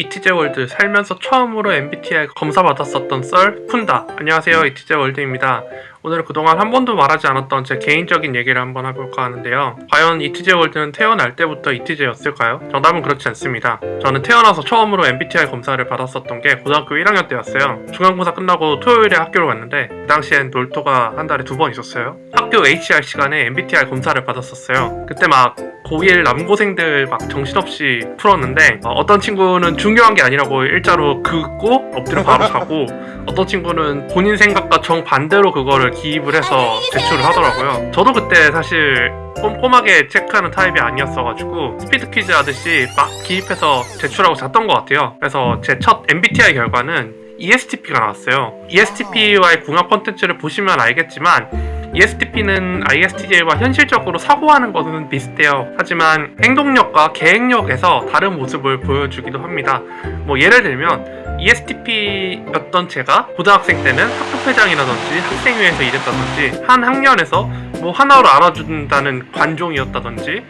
이티제 월드 살면서 처음으로 MBTI 검사 받았었던 썰 푼다. 안녕하세요 이티제 월드입니다. 오늘은 그동안 한 번도 말하지 않았던 제 개인적인 얘기를 한번 해볼까 하는데요. 과연 이티제 월드는 태어날 때부터 이티제였을까요? 정답은 그렇지 않습니다. 저는 태어나서 처음으로 MBTI 검사를 받았었던 게 고등학교 1학년 때였어요. 중간고사 끝나고 토요일에 학교를 갔는데 그 당시엔 놀토가 한 달에 두 번 있었어요. 학교 HR 시간에 MBTI 검사를 받았었어요. 그때 막 고1 남고생들 막 정신없이 풀었는데 어, 떤 친구는 중요한 게 아니라고 일자로 긋고 엎드려 바로 자고 어떤 친구는 본인 생각과 정반대로 그거를 기입을 해서 제출을 하더라고요. 저도 그때 사실 꼼꼼하게 체크하는 타입이 아니었어가지고 스피드 퀴즈 하듯이 막 기입해서 제출하고 잤던 것 같아요. 그래서 제 첫 MBTI 결과는 ESTP가 나왔어요. ESTP와의 궁합 콘텐츠를 보시면 알겠지만 ESTP는 ISTJ와 현실적으로 사고하는 것은 비슷해요. 하지만 행동력과 계획력에서 다른 모습을 보여주기도 합니다. 뭐 예를 들면 ESTP였던 제가 고등학생 때는 학급회장이라든지 학생회에서 일했다든지 한 학년에서 뭐 하나로 알아준다는 관종이었다든지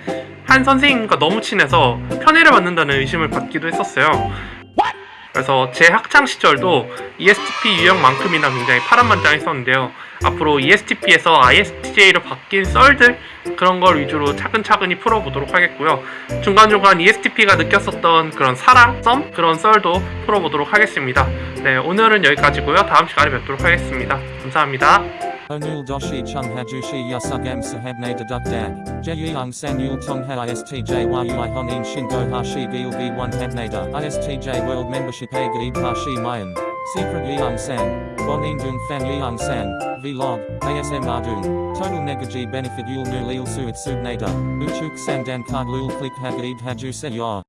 한 선생님과 너무 친해서 편애를 받는다는 의심을 받기도 했었어요. 그래서 제 학창 시절도 ESTP 유형만큼이나 굉장히 파란만장했었는데요. 앞으로 ESTP에서 ISTJ로 바뀐 썰들 그런 걸 위주로 차근차근히 풀어보도록 하겠고요. 중간중간 ESTP가 느꼈었던 그런 사랑, 썸 그런 썰도 풀어보도록 하겠습니다. 네, 오늘은 여기까지고요. 다음 시간에 뵙도록 하겠습니다. 감사합니다. Onul doshi chung hajushi yasugam sahabne dedukdag. Jeyung san yul tongha istj yui honin shingo hashi gil v1 habnada. Istj world membership a gaib hashi mayan. Secret yeung san. Bonin dung fan yeung san. Vlog. ASM ardung. Total negaji benefit yul nu lil suit subnada. Uchuk sandan card lul click hagaib haju se.